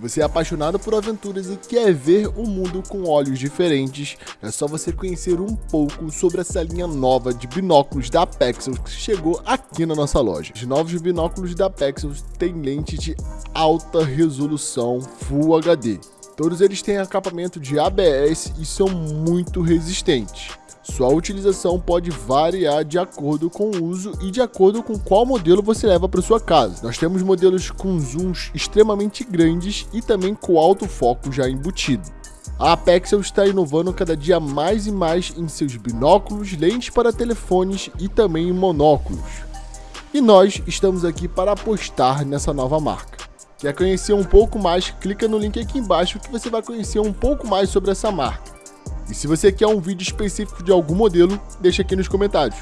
Você é apaixonado por aventuras e quer ver o mundo com olhos diferentes, é só você conhecer um pouco sobre essa linha nova de binóculos da Pexels que chegou aqui na nossa loja. Os novos binóculos da Pexels têm lente de alta resolução Full HD. Todos eles têm acabamento de ABS e são muito resistentes. Sua utilização pode variar de acordo com o uso e de acordo com qual modelo você leva para sua casa. Nós temos modelos com zooms extremamente grandes e também com alto foco já embutido. A Apexel está inovando cada dia mais e mais em seus binóculos, lentes para telefones e também em monóculos. E nós estamos aqui para apostar nessa nova marca. Quer conhecer um pouco mais? Clica no link aqui embaixo que você vai conhecer um pouco mais sobre essa marca. E se você quer um vídeo específico de algum modelo, deixa aqui nos comentários.